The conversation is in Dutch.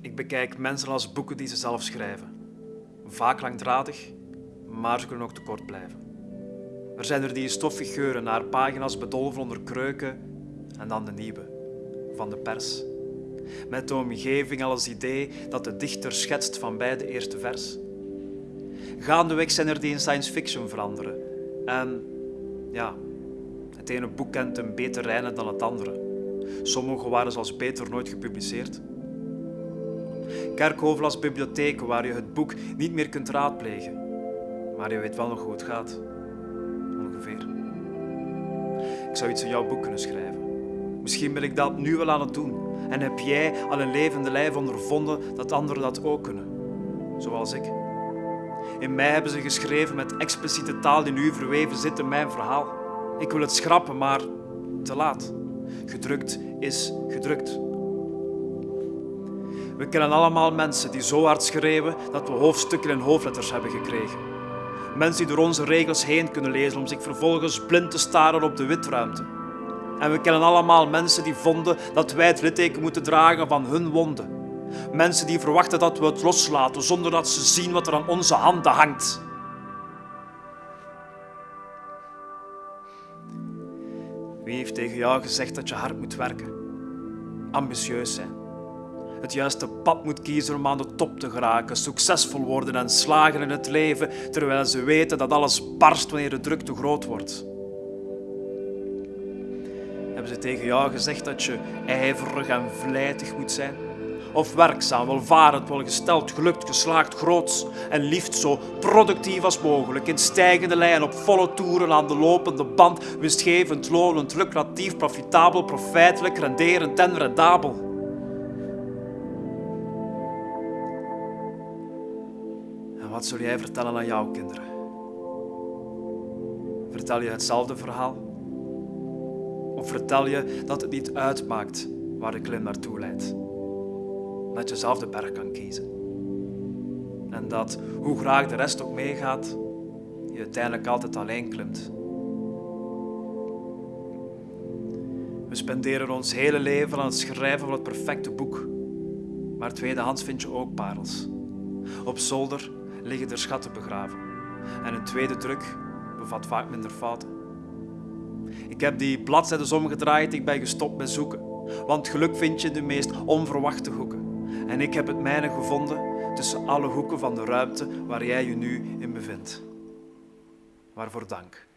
Ik bekijk mensen als boeken die ze zelf schrijven. Vaak langdradig, maar ze kunnen ook te kort blijven. Er zijn er die stoffig geuren naar pagina's bedolven onder kreuken en dan de nieuwe, van de pers. Met de omgeving als idee dat de dichter schetst van bij de eerste vers. Gaandeweg zijn er die in science fiction veranderen. En ja, het ene boek kent een beter rijnen dan het andere. Sommige waren zelfs beter nooit gepubliceerd. Kerkhoven als bibliotheek waar je het boek niet meer kunt raadplegen. Maar je weet wel nog hoe het gaat. Ongeveer. Ik zou iets in jouw boek kunnen schrijven. Misschien ben ik dat nu wel aan het doen. En heb jij al een levende lijf ondervonden dat anderen dat ook kunnen. Zoals ik. In mij hebben ze geschreven met expliciete taal die nu verweven zit in mijn verhaal. Ik wil het schrappen, maar te laat. Gedrukt is gedrukt. We kennen allemaal mensen die zo hard schreeuwen dat we hoofdstukken in hoofdletters hebben gekregen. Mensen die door onze regels heen kunnen lezen om zich vervolgens blind te staren op de witruimte. En we kennen allemaal mensen die vonden dat wij het litteken moeten dragen van hun wonden. Mensen die verwachten dat we het loslaten zonder dat ze zien wat er aan onze handen hangt. Wie heeft tegen jou gezegd dat je hard moet werken? Ambitieus zijn. Het juiste pad moet kiezen om aan de top te geraken, succesvol worden en slagen in het leven, terwijl ze weten dat alles barst wanneer de druk te groot wordt. Hebben ze tegen jou gezegd dat je ijverig en vlijtig moet zijn? Of werkzaam, welvarend, welgesteld, gelukt, geslaagd, groots en liefst zo productief als mogelijk, in stijgende lijn, op volle toeren, aan de lopende band, winstgevend, lonend, lucratief, profitabel, profijtelijk, renderend en rendabel. En wat zul jij vertellen aan jouw kinderen? Vertel je hetzelfde verhaal? Of vertel je dat het niet uitmaakt waar de klim naartoe leidt? Dat je zelf de berg kan kiezen. En dat, hoe graag de rest ook meegaat, je uiteindelijk altijd alleen klimt. We spenderen ons hele leven aan het schrijven van het perfecte boek. Maar tweedehands vind je ook parels. Op zolder liggen er schatten begraven. En een tweede druk bevat vaak minder fouten. Ik heb die bladzijden omgedraaid, ik ben gestopt met zoeken. Want geluk vind je de meest onverwachte hoeken. En ik heb het mijne gevonden tussen alle hoeken van de ruimte waar jij je nu in bevindt. Waarvoor dank.